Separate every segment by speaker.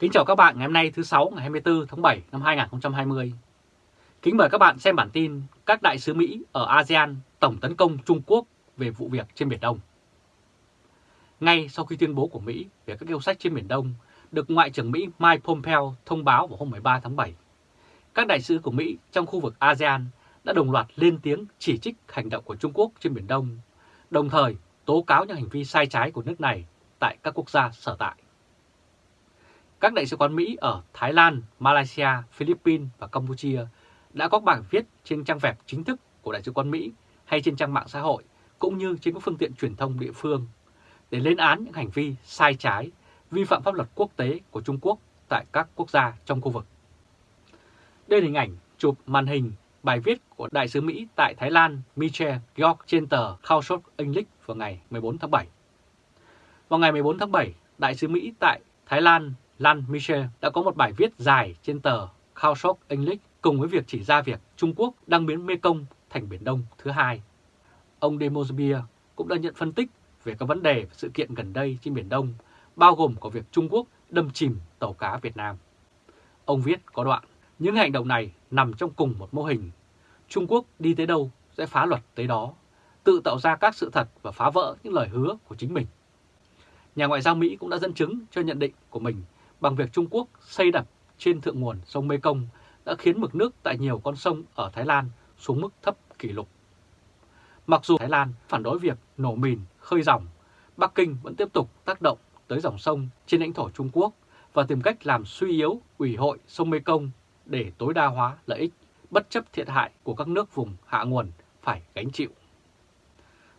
Speaker 1: Kính chào các bạn ngày hôm nay thứ 6 ngày 24 tháng 7 năm 2020. Kính mời các bạn xem bản tin các đại sứ Mỹ ở ASEAN tổng tấn công Trung Quốc về vụ việc trên Biển Đông. Ngay sau khi tuyên bố của Mỹ về các yêu sách trên Biển Đông được Ngoại trưởng Mỹ Mike Pompeo thông báo vào hôm 13 tháng 7, các đại sứ của Mỹ trong khu vực ASEAN đã đồng loạt lên tiếng chỉ trích hành động của Trung Quốc trên Biển Đông, đồng thời tố cáo những hành vi sai trái của nước này tại các quốc gia sở tại. Các đại sứ quán Mỹ ở Thái Lan, Malaysia, Philippines và Campuchia đã có bài viết trên trang web chính thức của Đại sứ quán Mỹ hay trên trang mạng xã hội cũng như trên các phương tiện truyền thông địa phương để lên án những hành vi sai trái, vi phạm pháp luật quốc tế của Trung Quốc tại các quốc gia trong khu vực. Đây là hình ảnh chụp màn hình bài viết của Đại sứ Mỹ tại Thái Lan Michel Georg trên tờ Khaushot English vào ngày 14 tháng 7. Vào ngày 14 tháng 7, Đại sứ Mỹ tại Thái Lan Lan Michel đã có một bài viết dài trên tờ Khaushot English cùng với việc chỉ ra việc Trung Quốc đang biến Mekong thành Biển Đông thứ hai. Ông Demosbier cũng đã nhận phân tích về các vấn đề và sự kiện gần đây trên Biển Đông, bao gồm có việc Trung Quốc đâm chìm tàu cá Việt Nam. Ông viết có đoạn, những hành động này nằm trong cùng một mô hình. Trung Quốc đi tới đâu sẽ phá luật tới đó, tự tạo ra các sự thật và phá vỡ những lời hứa của chính mình. Nhà ngoại giao Mỹ cũng đã dẫn chứng cho nhận định của mình bằng việc Trung Quốc xây đập trên thượng nguồn sông Mekong đã khiến mực nước tại nhiều con sông ở Thái Lan xuống mức thấp kỷ lục. Mặc dù Thái Lan phản đối việc nổ mìn, khơi dòng, Bắc Kinh vẫn tiếp tục tác động tới dòng sông trên lãnh thổ Trung Quốc và tìm cách làm suy yếu ủy hội sông Mekong để tối đa hóa lợi ích, bất chấp thiệt hại của các nước vùng hạ nguồn phải gánh chịu.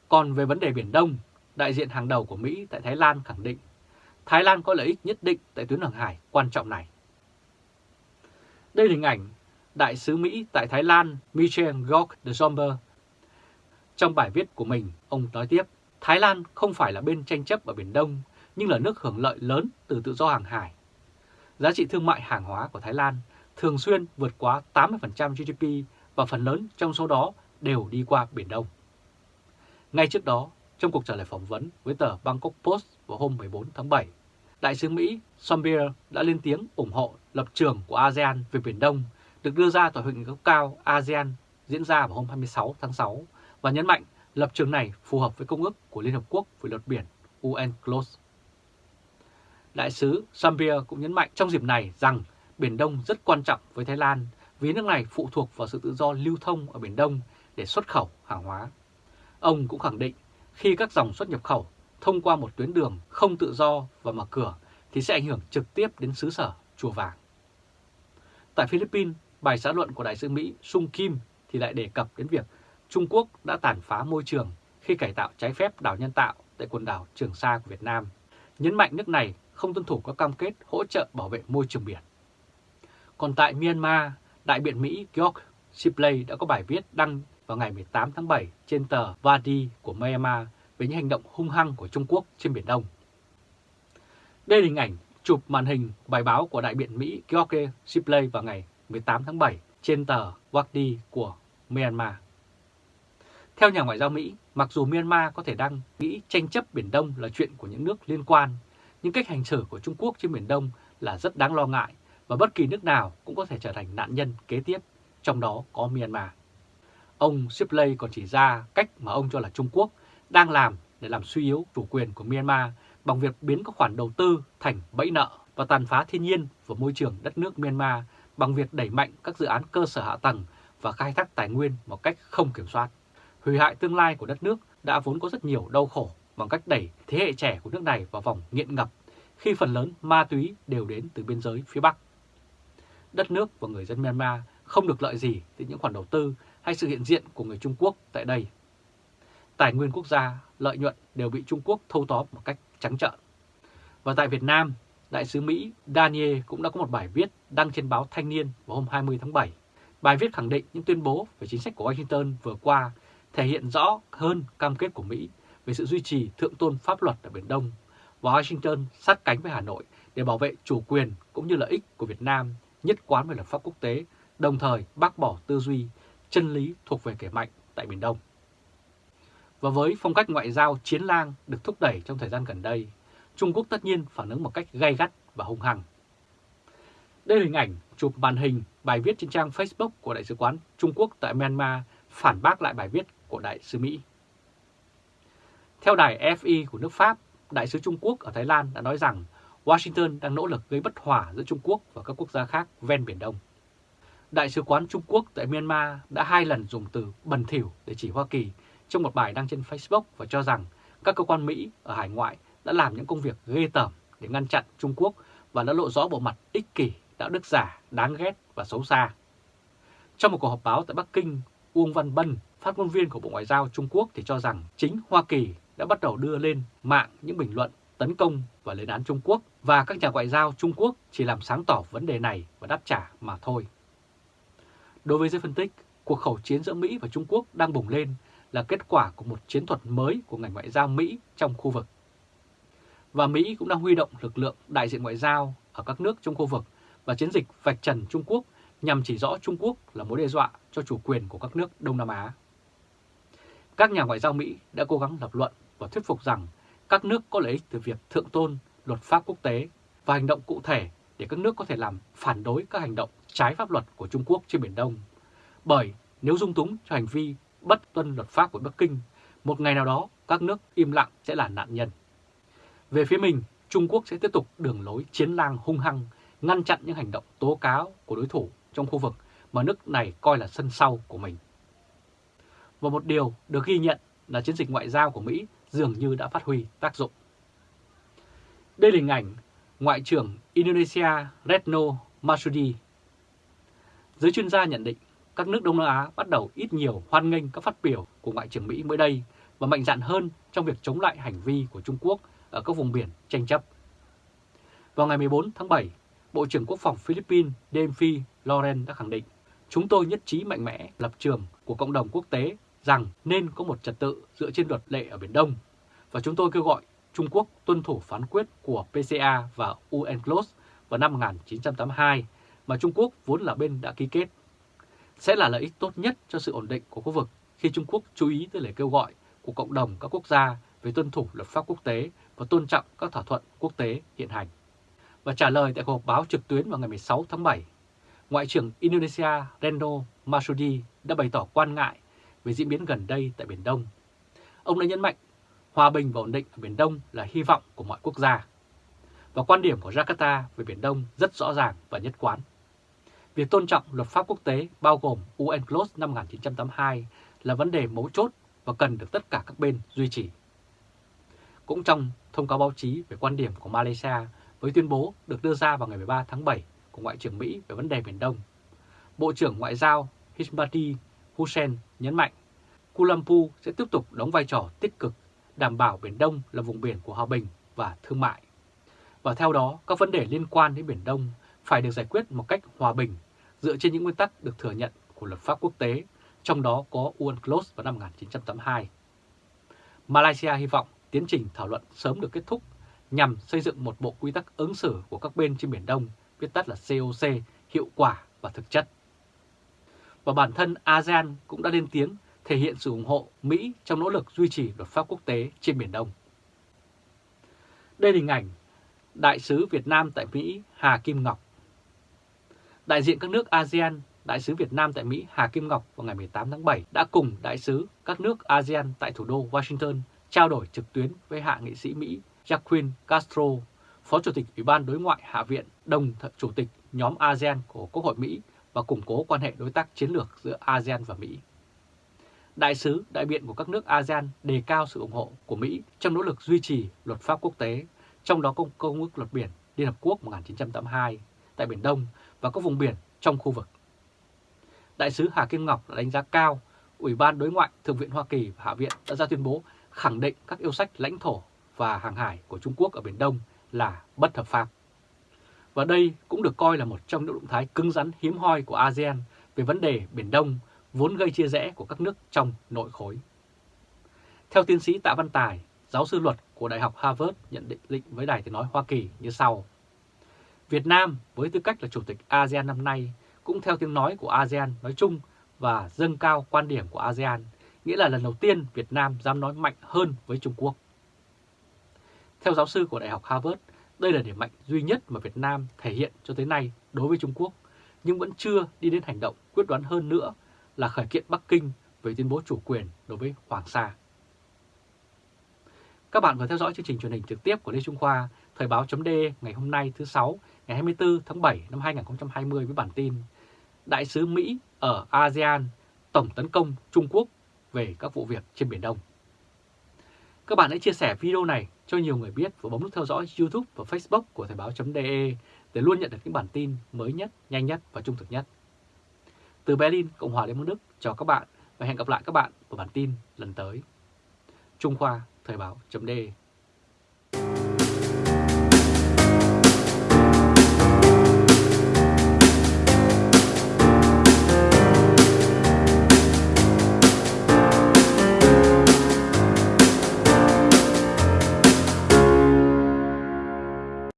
Speaker 1: Còn về vấn đề Biển Đông, đại diện hàng đầu của Mỹ tại Thái Lan khẳng định Thái Lan có lợi ích nhất định tại tuyến hàng hải quan trọng này. Đây là hình ảnh Đại sứ Mỹ tại Thái Lan Michel Gok de Somber. Trong bài viết của mình, ông nói tiếp, Thái Lan không phải là bên tranh chấp ở Biển Đông, nhưng là nước hưởng lợi lớn từ tự do hàng hải. Giá trị thương mại hàng hóa của Thái Lan thường xuyên vượt quá 80% GDP và phần lớn trong số đó đều đi qua Biển Đông. Ngay trước đó, trong cuộc trả lời phỏng vấn với tờ Bangkok Post vào hôm 14 tháng 7, Đại sứ Mỹ Sombier đã lên tiếng ủng hộ lập trường của ASEAN về Biển Đông được đưa ra tại hội nghị cấp cao ASEAN diễn ra vào hôm 26 tháng 6 và nhấn mạnh lập trường này phù hợp với Công ước của Liên Hợp Quốc về luật biển UNCLOS. Đại sứ Sombier cũng nhấn mạnh trong dịp này rằng Biển Đông rất quan trọng với Thái Lan vì nước này phụ thuộc vào sự tự do lưu thông ở Biển Đông để xuất khẩu hàng hóa. Ông cũng khẳng định khi các dòng xuất nhập khẩu thông qua một tuyến đường không tự do và mở cửa thì sẽ ảnh hưởng trực tiếp đến xứ sở Chùa Vàng. Tại Philippines, bài xã luận của Đại sứ Mỹ Sung Kim thì lại đề cập đến việc Trung Quốc đã tàn phá môi trường khi cải tạo trái phép đảo nhân tạo tại quần đảo Trường Sa của Việt Nam, nhấn mạnh nước này không tuân thủ các cam kết hỗ trợ bảo vệ môi trường biển. Còn tại Myanmar, Đại biện Mỹ George Sibley đã có bài viết đăng vào ngày 18 tháng 7 trên tờ Vadi của Myanmar về những hành động hung hăng của Trung Quốc trên Biển Đông. Đây là hình ảnh chụp màn hình bài báo của đại biện Mỹ George Shipley vào ngày 18 tháng 7 trên tờ Vadi của Myanmar. Theo nhà ngoại giao Mỹ, mặc dù Myanmar có thể đang nghĩ tranh chấp Biển Đông là chuyện của những nước liên quan, nhưng cách hành xử của Trung Quốc trên Biển Đông là rất đáng lo ngại và bất kỳ nước nào cũng có thể trở thành nạn nhân kế tiếp, trong đó có Myanmar. Ông Shipley còn chỉ ra cách mà ông cho là Trung Quốc đang làm để làm suy yếu chủ quyền của Myanmar bằng việc biến các khoản đầu tư thành bẫy nợ và tàn phá thiên nhiên và môi trường đất nước Myanmar bằng việc đẩy mạnh các dự án cơ sở hạ tầng và khai thác tài nguyên một cách không kiểm soát. Hủy hại tương lai của đất nước đã vốn có rất nhiều đau khổ bằng cách đẩy thế hệ trẻ của nước này vào vòng nghiện ngập khi phần lớn ma túy đều đến từ biên giới phía Bắc. Đất nước và người dân Myanmar không được lợi gì từ những khoản đầu tư hay sự hiện diện của người Trung Quốc tại đây. Tài nguyên quốc gia, lợi nhuận đều bị Trung Quốc thâu tóm một cách trắng trợn. Và tại Việt Nam, Đại sứ Mỹ Daniel cũng đã có một bài viết đăng trên báo Thanh niên vào hôm 20 tháng 7. Bài viết khẳng định những tuyên bố về chính sách của Washington vừa qua thể hiện rõ hơn cam kết của Mỹ về sự duy trì thượng tôn pháp luật ở Biển Đông và Washington sát cánh với Hà Nội để bảo vệ chủ quyền cũng như lợi ích của Việt Nam nhất quán về luật pháp quốc tế, đồng thời bác bỏ tư duy chân lý thuộc về kẻ mạnh tại Biển Đông. Và với phong cách ngoại giao chiến lang được thúc đẩy trong thời gian gần đây, Trung Quốc tất nhiên phản ứng một cách gay gắt và hung hăng. Đây là hình ảnh chụp màn hình bài viết trên trang Facebook của Đại sứ quán Trung Quốc tại Myanmar phản bác lại bài viết của Đại sứ Mỹ. Theo đài FI của nước Pháp, Đại sứ Trung Quốc ở Thái Lan đã nói rằng Washington đang nỗ lực gây bất hòa giữa Trung Quốc và các quốc gia khác ven Biển Đông. Đại sứ quán Trung Quốc tại Myanmar đã hai lần dùng từ bẩn thỉu để chỉ Hoa Kỳ trong một bài đăng trên Facebook và cho rằng các cơ quan Mỹ ở hải ngoại đã làm những công việc ghê tởm để ngăn chặn Trung Quốc và đã lộ rõ bộ mặt ích kỷ, đạo đức giả, đáng ghét và xấu xa. Trong một cuộc họp báo tại Bắc Kinh, Uông Văn Bân, phát ngôn viên của Bộ Ngoại giao Trung Quốc thì cho rằng chính Hoa Kỳ đã bắt đầu đưa lên mạng những bình luận tấn công và lên án Trung Quốc và các nhà ngoại giao Trung Quốc chỉ làm sáng tỏ vấn đề này và đáp trả mà thôi. Đối với giới phân tích, cuộc khẩu chiến giữa Mỹ và Trung Quốc đang bùng lên là kết quả của một chiến thuật mới của ngành ngoại giao Mỹ trong khu vực. Và Mỹ cũng đang huy động lực lượng đại diện ngoại giao ở các nước trong khu vực và chiến dịch vạch trần Trung Quốc nhằm chỉ rõ Trung Quốc là mối đe dọa cho chủ quyền của các nước Đông Nam Á. Các nhà ngoại giao Mỹ đã cố gắng lập luận và thuyết phục rằng các nước có lợi ích từ việc thượng tôn luật pháp quốc tế và hành động cụ thể để các nước có thể làm phản đối các hành động trái pháp luật của Trung Quốc trên Biển Đông. Bởi nếu dung túng cho hành vi bất tuân luật pháp của Bắc Kinh, một ngày nào đó các nước im lặng sẽ là nạn nhân. Về phía mình, Trung Quốc sẽ tiếp tục đường lối chiến lang hung hăng, ngăn chặn những hành động tố cáo của đối thủ trong khu vực mà nước này coi là sân sau của mình. Và một điều được ghi nhận là chiến dịch ngoại giao của Mỹ dường như đã phát huy tác dụng. Đây là hình ảnh Ngoại trưởng Indonesia Retno Marsudi. Giới chuyên gia nhận định các nước Đông Nam Á bắt đầu ít nhiều hoan nghênh các phát biểu của Ngoại trưởng Mỹ mới đây và mạnh dạn hơn trong việc chống lại hành vi của Trung Quốc ở các vùng biển tranh chấp. Vào ngày 14 tháng 7, Bộ trưởng Quốc phòng Philippines Demphi Loren đã khẳng định chúng tôi nhất trí mạnh mẽ lập trường của cộng đồng quốc tế rằng nên có một trật tự dựa trên luật lệ ở Biển Đông và chúng tôi kêu gọi Trung Quốc tuân thủ phán quyết của PCA và UNCLOS vào năm 1982 mà Trung Quốc vốn là bên đã ký kết. Sẽ là lợi ích tốt nhất cho sự ổn định của khu vực khi Trung Quốc chú ý tới lời kêu gọi của cộng đồng các quốc gia về tuân thủ luật pháp quốc tế và tôn trọng các thỏa thuận quốc tế hiện hành. Và trả lời tại cuộc họp báo trực tuyến vào ngày 16 tháng 7, Ngoại trưởng Indonesia Reno Masudi đã bày tỏ quan ngại về diễn biến gần đây tại Biển Đông. Ông đã nhấn mạnh hòa bình và ổn định ở Biển Đông là hy vọng của mọi quốc gia. Và quan điểm của Jakarta về Biển Đông rất rõ ràng và nhất quán. Việc tôn trọng luật pháp quốc tế bao gồm UNCLOS năm 1982 là vấn đề mấu chốt và cần được tất cả các bên duy trì. Cũng trong thông cáo báo chí về quan điểm của Malaysia với tuyên bố được đưa ra vào ngày 13 tháng 7 của Ngoại trưởng Mỹ về vấn đề Biển Đông, Bộ trưởng Ngoại giao Hishmati Hussein nhấn mạnh Kuala Lumpur sẽ tiếp tục đóng vai trò tích cực đảm bảo Biển Đông là vùng biển của hòa bình và thương mại. Và theo đó, các vấn đề liên quan đến Biển Đông phải được giải quyết một cách hòa bình dựa trên những nguyên tắc được thừa nhận của luật pháp quốc tế, trong đó có UNCLOS vào năm 1982. Malaysia hy vọng tiến trình thảo luận sớm được kết thúc nhằm xây dựng một bộ quy tắc ứng xử của các bên trên Biển Đông, viết tắt là COC, hiệu quả và thực chất. Và bản thân ASEAN cũng đã lên tiếng thể hiện sự ủng hộ Mỹ trong nỗ lực duy trì luật pháp quốc tế trên Biển Đông. Đây là hình ảnh Đại sứ Việt Nam tại Mỹ Hà Kim Ngọc. Đại diện các nước ASEAN, Đại sứ Việt Nam tại Mỹ Hà Kim Ngọc vào ngày 18 tháng 7 đã cùng Đại sứ các nước ASEAN tại thủ đô Washington trao đổi trực tuyến với hạ nghị sĩ Mỹ Jacqueline Castro, Phó Chủ tịch Ủy ban Đối ngoại Hạ viện, đồng Chủ tịch nhóm ASEAN của Quốc hội Mỹ và củng cố quan hệ đối tác chiến lược giữa ASEAN và Mỹ. Đại sứ, đại biện của các nước ASEAN đề cao sự ủng hộ của Mỹ trong nỗ lực duy trì luật pháp quốc tế, trong đó công, công ước luật biển Liên Hợp Quốc 1982 tại Biển Đông và các vùng biển trong khu vực. Đại sứ Hà Kim Ngọc đã đánh giá cao Ủy ban Đối ngoại Thượng viện Hoa Kỳ và Hạ viện đã ra tuyên bố khẳng định các yêu sách lãnh thổ và hàng hải của Trung Quốc ở Biển Đông là bất hợp pháp. Và đây cũng được coi là một trong những động thái cứng rắn hiếm hoi của ASEAN về vấn đề Biển Đông vốn gây chia rẽ của các nước trong nội khối. Theo tiến sĩ Tạ Văn Tài, giáo sư luật của Đại học Harvard nhận định với Đài Tiếng Nói Hoa Kỳ như sau. Việt Nam với tư cách là Chủ tịch ASEAN năm nay cũng theo tiếng nói của ASEAN nói chung và dâng cao quan điểm của ASEAN, nghĩa là lần đầu tiên Việt Nam dám nói mạnh hơn với Trung Quốc. Theo giáo sư của Đại học Harvard, Đây là điểm mạnh duy nhất mà Việt Nam thể hiện cho tới nay đối với Trung Quốc, nhưng vẫn chưa đi đến hành động quyết đoán hơn nữa là khởi kiện Bắc Kinh về tuyên bố chủ quyền đối với Hoàng Sa. Các bạn vừa theo dõi chương trình truyền hình trực tiếp của Lê Trung Khoa, Thời báo chấm ngày hôm nay thứ Sáu, ngày 24 tháng 7 năm 2020 với bản tin Đại sứ Mỹ ở ASEAN tổng tấn công Trung Quốc về các vụ việc trên Biển Đông. Các bạn hãy chia sẻ video này cho nhiều người biết và bấm nút theo dõi YouTube và Facebook của Thời báo.de để luôn nhận được những bản tin mới nhất, nhanh nhất và trung thực nhất. Từ Berlin, Cộng hòa Liên bang Đức, chào các bạn và hẹn gặp lại các bạn vào bản tin lần tới. Trung Khoa Thời báo.de